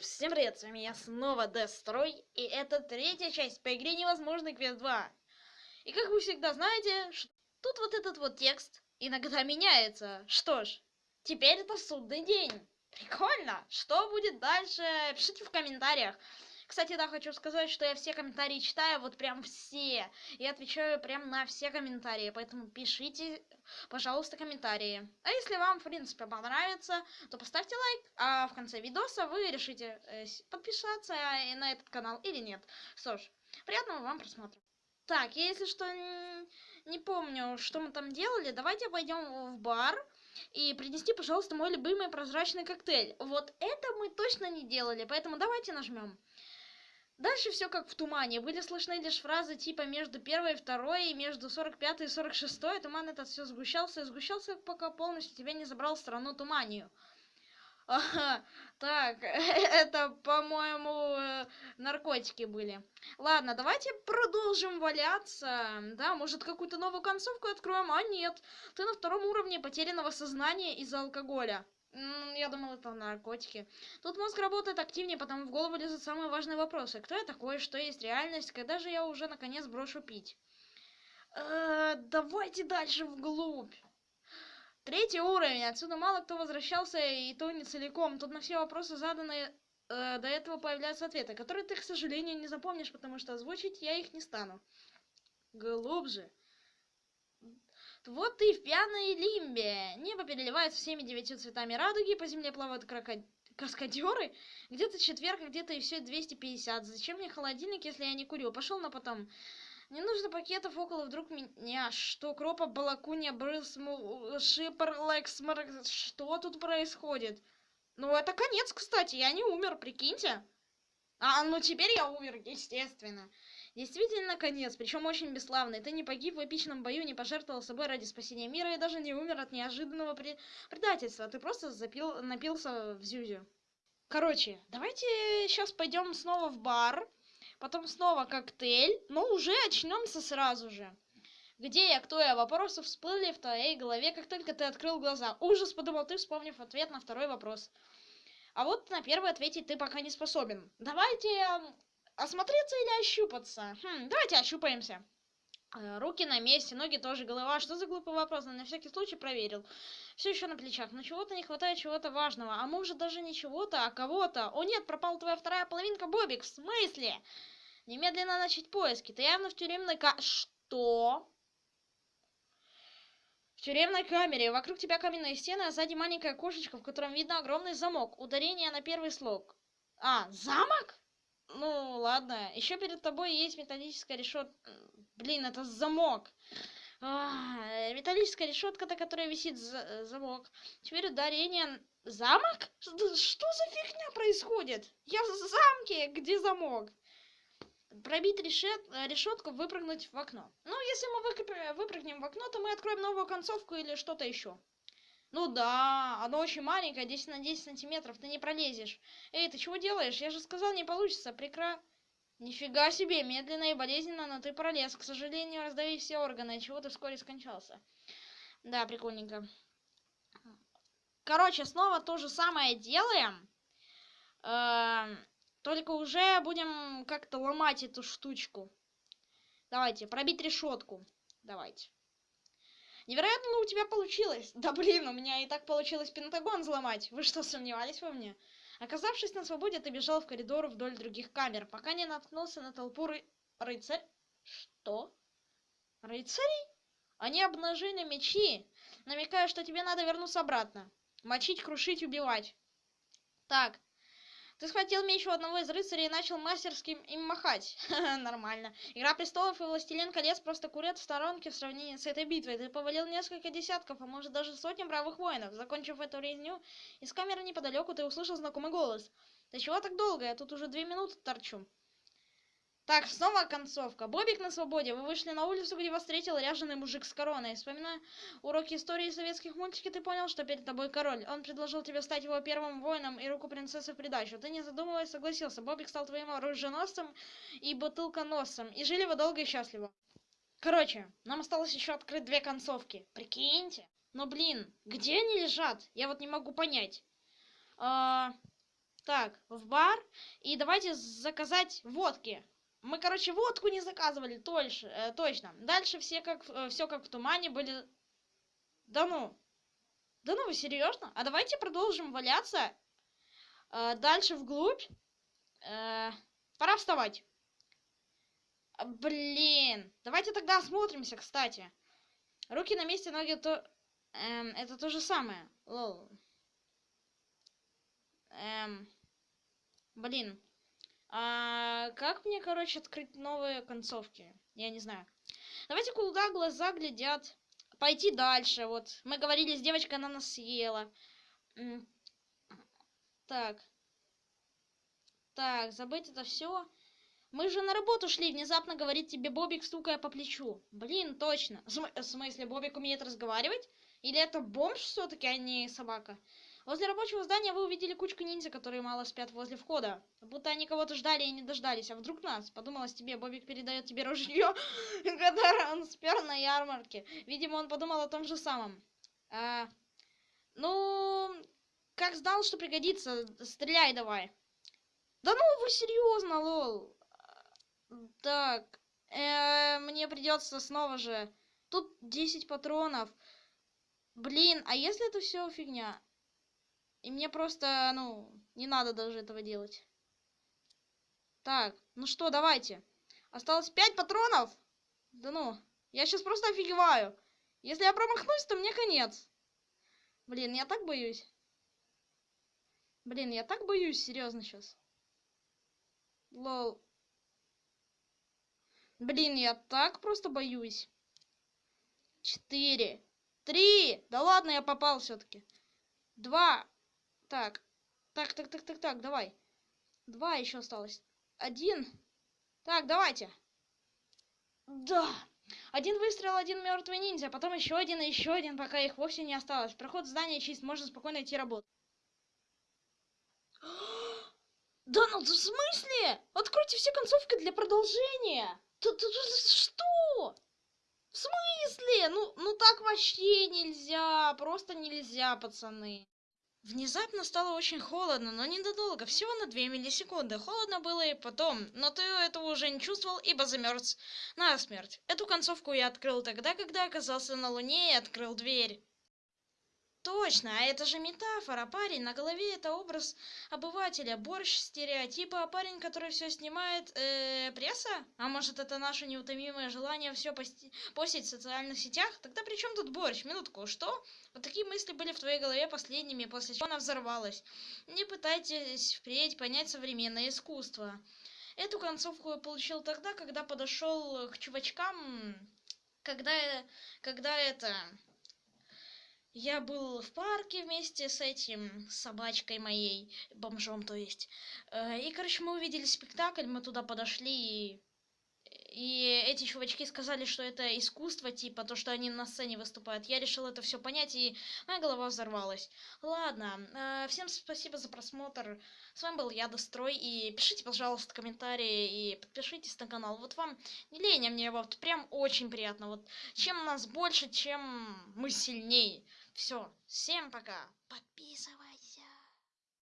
всем привет, с вами я снова Дестрой, и это третья часть по игре Невозможный Квест 2. И как вы всегда знаете, тут вот этот вот текст иногда меняется. Что ж, теперь это судный день. Прикольно! Что будет дальше? Пишите в комментариях. Кстати, да, хочу сказать, что я все комментарии читаю, вот прям все. И отвечаю прям на все комментарии, поэтому пишите, пожалуйста, комментарии. А если вам, в принципе, понравится, то поставьте лайк, а в конце видоса вы решите э, подписаться на этот канал или нет. Что ж, приятного вам просмотра. Так, если что, не помню, что мы там делали, давайте пойдем в бар и принести, пожалуйста, мой любимый прозрачный коктейль. Вот это мы точно не делали, поэтому давайте нажмем. Дальше все как в тумане. Были слышны лишь фразы типа между первой и второй, и между 45 и 46. Туман этот все сгущался и сгущался, пока полностью тебя не забрал страну туманию. Так, это, по-моему, э, наркотики были. Ладно, давайте продолжим валяться. Да, может, какую-то новую концовку откроем? А нет, ты на втором уровне потерянного сознания из-за алкоголя. Я думал, это наркотики. Тут мозг работает активнее, потому в голову лезут самые важные вопросы. Кто я такой, что есть реальность, когда же я уже наконец брошу пить? Э, давайте дальше вглубь. Третий уровень. Отсюда мало кто возвращался, и то не целиком. Тут на все вопросы заданные э, до этого появляются ответы, которые ты, к сожалению, не запомнишь, потому что озвучить я их не стану. Глубже. Вот ты в пьяной лимбе. Небо переливается всеми девятью цветами радуги, по земле плавают крокодилы каскадеры. Где-то четверг, где-то и все 250. Зачем мне холодильник, если я не курю? Пошел на потом. Не нужно пакетов около вдруг меня. Что, кропа, балакунья, брыз, шипер, лексмар... Что тут происходит? Ну, это конец, кстати. Я не умер, прикиньте. А, ну теперь я умер, естественно. Действительно конец, причем очень бесславный. Ты не погиб в эпичном бою, не пожертвовал собой ради спасения мира и даже не умер от неожиданного предательства. Ты просто запил... напился в зюзю. Короче, давайте сейчас пойдем снова в бар, потом снова коктейль, но уже очнемся сразу же. Где я, кто я? Вопросы всплыли в твоей голове, как только ты открыл глаза. Ужас, подумал ты, вспомнив ответ на второй вопрос. А вот на первый ответить ты пока не способен. Давайте осмотреться или ощупаться? Хм, давайте ощупаемся. Э, руки на месте, ноги тоже, голова. Что за глупый вопрос? На всякий случай проверил. Все еще на плечах. Но чего-то не хватает, чего-то важного. А может даже не чего-то, а кого-то. О нет, пропала твоя вторая половинка, Бобик. В смысле? Немедленно начать поиски. Ты явно в тюремной ка... Что? В тюремной камере. Вокруг тебя каменные стены, а сзади маленькое окошечко, в котором видно огромный замок. Ударение на первый слог. А, замок? Ну, ладно. Еще перед тобой есть металлическая решетка. Блин, это замок. А, металлическая решетка, на которой висит замок. Теперь ударение... Замок? Что за фигня происходит? Я в замке, где замок? Пробить решет... решетку, выпрыгнуть в окно. Ну, если мы выпрыгнем в окно, то мы откроем новую концовку или что-то еще. Ну да, оно очень маленькое, 10 на 10 сантиметров, ты не пролезешь. Эй, ты чего делаешь? Я же сказал, не получится, прекра... Нифига себе, медленно и болезненно, но ты пролез. К сожалению, раздави все органы, чего ты вскоре скончался. Да, прикольненько. Короче, снова то же самое делаем. Э только уже будем как-то ломать эту штучку. Давайте, пробить решетку. Давайте. Невероятно у тебя получилось. Да блин, у меня и так получилось Пентагон взломать. Вы что, сомневались во мне? Оказавшись на свободе, ты бежал в коридор вдоль других камер, пока не наткнулся на толпу ры... рыцарь... Что? Рыцарей? Они обнажили мечи, намекая, что тебе надо вернуться обратно. Мочить, крушить, убивать. Так, ты схватил меч у одного из рыцарей и начал мастерски им махать. Нормально. Игра престолов и Властелин колец просто курят в сторонке в сравнении с этой битвой. Ты повалил несколько десятков, а может даже сотни бравых воинов. Закончив эту резню, из камеры неподалеку ты услышал знакомый голос. Да чего так долго? Я тут уже две минуты торчу. Так, снова концовка. Бобик на свободе. Вы вышли на улицу, где вас встретил ряженый мужик с короной. Вспоминая уроки истории советских мультиков, ты понял, что перед тобой король. Он предложил тебе стать его первым воином и руку принцессы в придачу. Ты, не задумываясь, согласился. Бобик стал твоим оруженосцем и бутылконосцем. И жили вы долго и счастливо. Короче, нам осталось еще открыть две концовки. Прикиньте. Но, блин, где они лежат? Я вот не могу понять. А... Так, в бар. И давайте заказать водки. Мы, короче, водку не заказывали, точно. Э, точно. Дальше все как, э, все как в тумане были... Да ну. Да ну, вы серьезно? А давайте продолжим валяться. Э, дальше вглубь. Э, пора вставать. Блин. Давайте тогда осмотримся, кстати. Руки на месте, ноги то... Эм, это то же самое. Лол. Эм... Блин. А как мне, короче, открыть новые концовки? Я не знаю. Давайте куда глаза глядят. Пойти дальше. Вот. Мы говорили с девочкой, она нас съела. Так. Так, забыть это все. Мы же на работу шли, внезапно говорит тебе Бобик, стукая по плечу. Блин, точно. В смысле, Бобик умеет разговаривать? Или это бомж все-таки, а не собака? Возле рабочего здания вы увидели кучку ниндзя, которые мало спят возле входа. Будто они кого-то ждали и не дождались. А вдруг нас? Подумалось тебе, Бобик передает тебе ружье, которое он спер на ярмарке. Видимо, он подумал о том же самом. А, ну, как знал, что пригодится, стреляй давай. Да ну вы серьезно, лол. Так, э, мне придется снова же. Тут 10 патронов. Блин, а если это все фигня? И мне просто, ну, не надо даже этого делать. Так, ну что, давайте. Осталось 5 патронов? Да ну, я сейчас просто офигеваю. Если я промахнусь, то мне конец. Блин, я так боюсь. Блин, я так боюсь, серьезно сейчас. Лол. Блин, я так просто боюсь. Четыре. Три. Да ладно, я попал все-таки. Два. Так. Так, так, так, так, так, давай. Два еще осталось. Один. Так, давайте. Да. Один выстрел, один мертвый ниндзя, потом еще один и еще один, пока их вовсе не осталось. Проход здания чист, можно спокойно идти работать. Да ну в смысле? Откройте все концовки для продолжения. Тут, что? В смысле? Ну, ну так вообще нельзя. Просто нельзя, пацаны. Внезапно стало очень холодно, но ненадолго, всего на 2 миллисекунды. Холодно было и потом, но ты этого уже не чувствовал, ибо замерз насмерть. Эту концовку я открыл тогда, когда оказался на Луне и открыл дверь. Точно, а это же метафора, парень, на голове это образ обывателя, борщ, стереотипы, а парень, который все снимает, э, пресса? А может это наше неутомимое желание все пости- постить в социальных сетях? Тогда при чем тут борщ? Минутку, что? Вот такие мысли были в твоей голове последними, после чего она взорвалась. Не пытайтесь впредь понять современное искусство. Эту концовку я получил тогда, когда подошел к чувачкам, когда, когда это я был в парке вместе с этим собачкой моей бомжом то есть э, и короче мы увидели спектакль мы туда подошли и и эти чувачки сказали, что это искусство, типа, то, что они на сцене выступают. Я решил это все понять, и моя голова взорвалась. Ладно, э, всем спасибо за просмотр. С вами был я, Дострой, и пишите, пожалуйста, комментарии, и подпишитесь на канал. Вот вам не лень, а мне вот прям очень приятно. Вот чем нас больше, чем мы сильнее. Все, всем пока. Подписывайтесь.